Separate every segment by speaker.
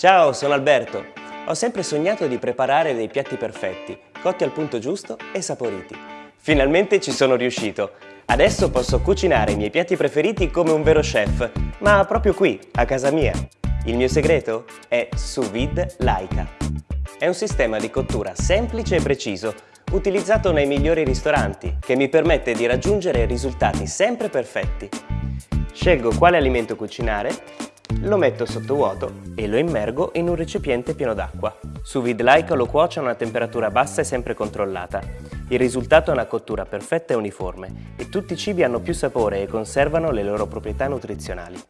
Speaker 1: Ciao, sono Alberto. Ho sempre sognato di preparare dei piatti perfetti, cotti al punto giusto e saporiti. Finalmente ci sono riuscito. Adesso posso cucinare i miei piatti preferiti come un vero chef, ma proprio qui, a casa mia. Il mio segreto è Sous Vide Laika. È un sistema di cottura semplice e preciso, utilizzato nei migliori ristoranti, che mi permette di raggiungere risultati sempre perfetti. Scelgo quale alimento cucinare lo metto sotto vuoto e lo immergo in un recipiente pieno d'acqua. Su vide laica lo cuocio a una temperatura bassa e sempre controllata. Il risultato è una cottura perfetta e uniforme e tutti i cibi hanno più sapore e conservano le loro proprietà nutrizionali.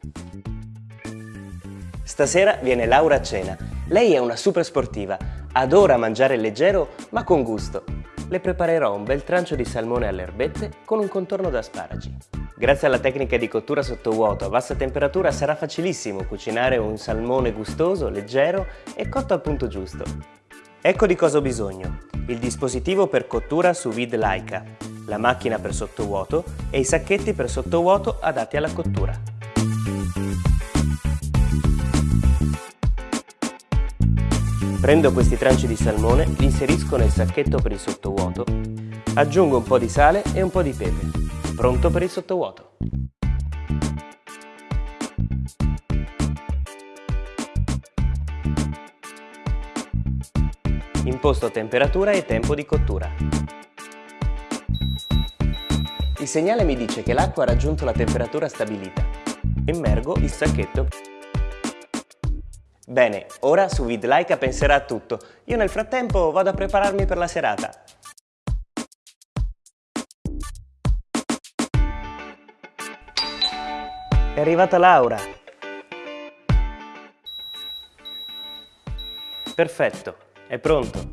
Speaker 1: Stasera viene Laura a cena. Lei è una super sportiva, adora mangiare leggero ma con gusto. Le preparerò un bel trancio di salmone alle erbette con un contorno d'asparagi. Grazie alla tecnica di cottura sottovuoto a bassa temperatura sarà facilissimo cucinare un salmone gustoso, leggero e cotto al punto giusto. Ecco di cosa ho bisogno. Il dispositivo per cottura su vide Laika, la macchina per sottovuoto e i sacchetti per sottovuoto adatti alla cottura. Prendo questi tranci di salmone, li inserisco nel sacchetto per il sottovuoto, aggiungo un po' di sale e un po' di pepe pronto per il sottovuoto. Imposto temperatura e tempo di cottura. Il segnale mi dice che l'acqua ha raggiunto la temperatura stabilita. Immergo il sacchetto. Bene, ora su VidLaika penserà a tutto. Io nel frattempo vado a prepararmi per la serata. È arrivata Laura. Perfetto, è pronto.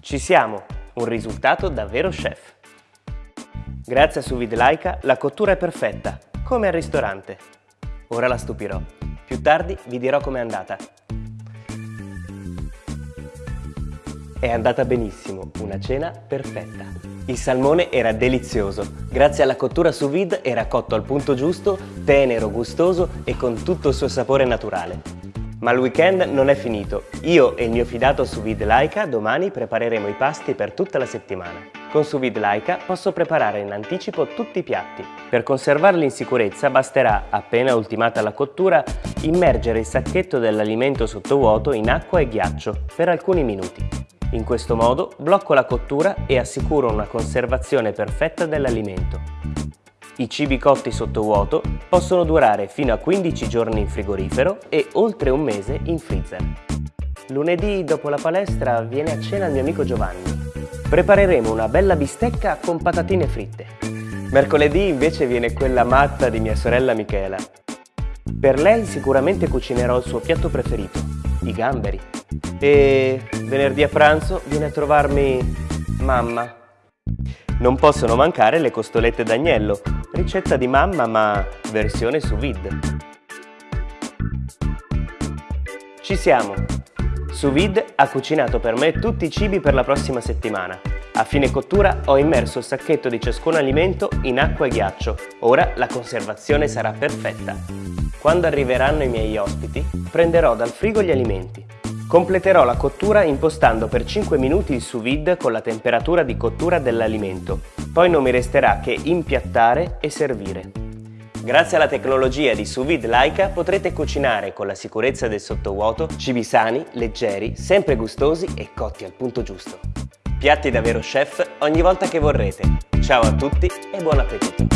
Speaker 1: Ci siamo, un risultato davvero chef. Grazie a Sous Laika la cottura è perfetta, come al ristorante. Ora la stupirò. Più tardi vi dirò com'è andata. È andata benissimo, una cena perfetta. Il salmone era delizioso, grazie alla cottura sous vide era cotto al punto giusto, tenero, gustoso e con tutto il suo sapore naturale. Ma il weekend non è finito. Io e il mio fidato sous vide Laika domani prepareremo i pasti per tutta la settimana. Con sous vide Laika posso preparare in anticipo tutti i piatti. Per conservarli in sicurezza basterà, appena ultimata la cottura, immergere il sacchetto dell'alimento sottovuoto in acqua e ghiaccio per alcuni minuti. In questo modo blocco la cottura e assicuro una conservazione perfetta dell'alimento. I cibi cotti sotto vuoto possono durare fino a 15 giorni in frigorifero e oltre un mese in freezer. Lunedì, dopo la palestra, viene a cena il mio amico Giovanni. Prepareremo una bella bistecca con patatine fritte. Mercoledì invece viene quella matta di mia sorella Michela. Per lei sicuramente cucinerò il suo piatto preferito, i gamberi e venerdì a pranzo viene a trovarmi mamma. Non possono mancare le costolette d'agnello, ricetta di mamma ma versione sous vide. Ci siamo! Sous vide ha cucinato per me tutti i cibi per la prossima settimana. A fine cottura ho immerso il sacchetto di ciascun alimento in acqua e ghiaccio. Ora la conservazione sarà perfetta. Quando arriveranno i miei ospiti, prenderò dal frigo gli alimenti. Completerò la cottura impostando per 5 minuti il sous vide con la temperatura di cottura dell'alimento. Poi non mi resterà che impiattare e servire. Grazie alla tecnologia di sous vide Laika potrete cucinare con la sicurezza del sottovuoto cibi sani, leggeri, sempre gustosi e cotti al punto giusto. Piatti da vero chef ogni volta che vorrete. Ciao a tutti e buon appetito!